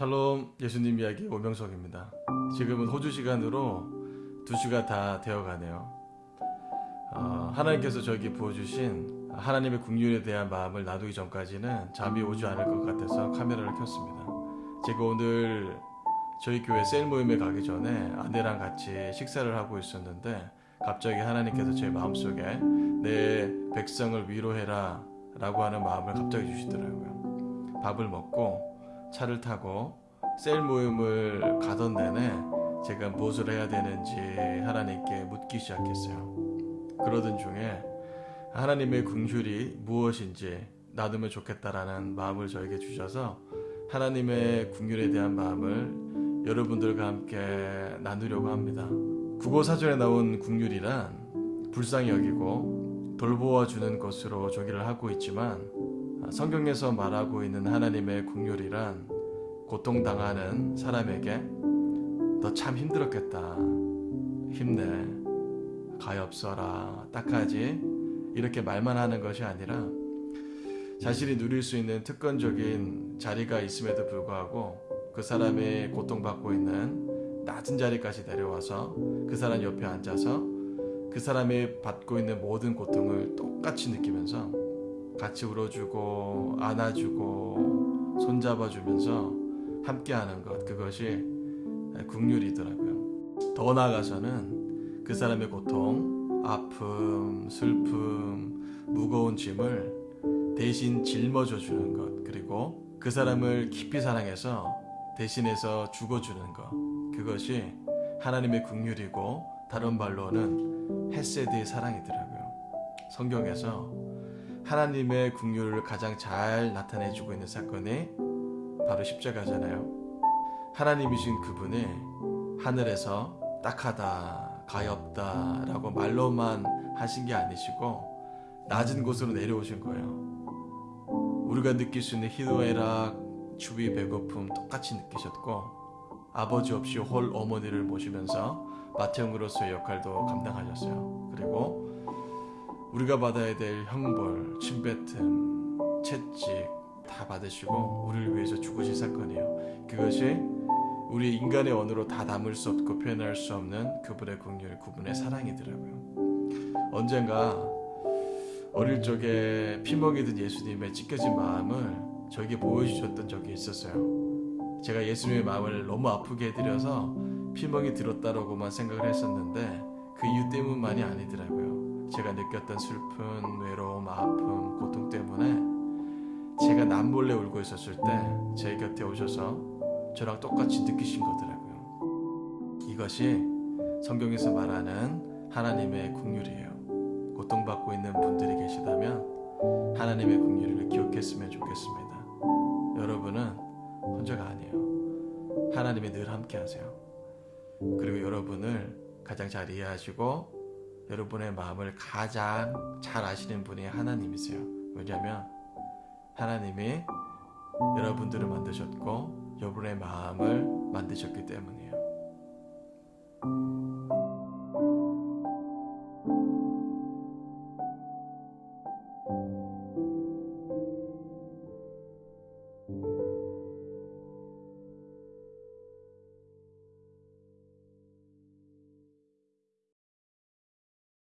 샬롬 예수님 이야기 오명석입니다. 지금은 호주 시간으로 2시가 다 되어가네요. 어, 하나님께서 저에게 부어주신 하나님의 국률에 대한 마음을 놔두기 전까지는 잠이 오지 않을 것 같아서 카메라를 켰습니다. 제가 오늘 저희 교회 셀 모임에 가기 전에 아내랑 같이 식사를 하고 있었는데 갑자기 하나님께서 제 마음속에 내 백성을 위로해라 라고 하는 마음을 갑자기 주시더라고요. 밥을 먹고 차를 타고 셀 모임을 가던 내내 제가 무엇을 해야 되는지 하나님께 묻기 시작했어요. 그러던 중에 하나님의 궁휼이 무엇인지 놔두면 좋겠다라는 마음을 저에게 주셔서 하나님의 궁휼에 대한 마음을 여러분들과 함께 나누려고 합니다. 국어 사전에 나온 궁휼이란 불쌍히 여기고 돌보아 주는 것으로 조기를 하고 있지만 성경에서 말하고 있는 하나님의 국률이란 고통당하는 사람에게 너 참 힘들었겠다. 힘내. 가엾어라. 딱하지. 이렇게 말만 하는 것이 아니라 자신이 누릴 수 있는 특권적인 자리가 있음에도 불구하고 그 사람이 고통받고 있는 낮은 자리까지 내려와서 그 사람 옆에 앉아서 그 사람이 받고 있는 모든 고통을 똑같이 느끼면서 같이 울어주고 안아주고 손잡아주면서 함께하는 것 그것이 국률이더라고요. 더 나아가서는 그 사람의 고통, 아픔, 슬픔, 무거운 짐을 대신 짊어져 주는 것 그리고 그 사람을 깊이 사랑해서 대신해서 죽어주는 것 그것이 하나님의 국률이고 다른 말로는 헤세드의 사랑이더라고요. 성경에서 하나님의 국률을 가장 잘 나타내주고 있는 사건이 바로 십자가잖아요. 하나님이신 그분이 하늘에서 딱하다, 가엾다 라고 말로만 하신 게 아니시고 낮은 곳으로 내려오신 거예요. 우리가 느낄 수 있는 희노애락, 추위, 배고픔 똑같이 느끼셨고 아버지 없이 홀 어머니를 모시면서 마태형으로서의 역할도 감당하셨어요. 그리고 우리가 받아야 될 형벌, 침뱉음, 채찍 다 받으시고 우리를 위해서 죽으신 사건이에요. 그것이 우리 인간의 언어로 다 담을 수 없고 표현할 수 없는 그분의 긍휼, 그분의 사랑이더라고요. 언젠가 어릴 적에 피먹이던 예수님의 찢겨진 마음을 저에게 보여주셨던 적이 있었어요. 제가 예수님의 마음을 너무 아프게 해드려서 피멍이 들었다라고만 생각을 했었는데 그 이유 때문만이 아니더라고요. 제가 느꼈던 슬픈 외로움, 아픔, 고통 때문에 제가 남몰래 울고 있었을 때 제 곁에 오셔서 저랑 똑같이 느끼신 거더라고요. 이것이 성경에서 말하는 하나님의 국률이에요. 고통받고 있는 분들이 계시다면 하나님의 국률을 기억했으면 좋겠습니다. 여러분은 혼자가 아니에요. 하나님이 늘 함께 하세요. 그리고 여러분을 가장 잘 이해하시고 여러분의 마음을 가장 잘 아시는 분이 하나님이세요. 왜냐하면 하나님이 여러분들을 만드셨고 여러분의 마음을 만드셨기 때문이에요.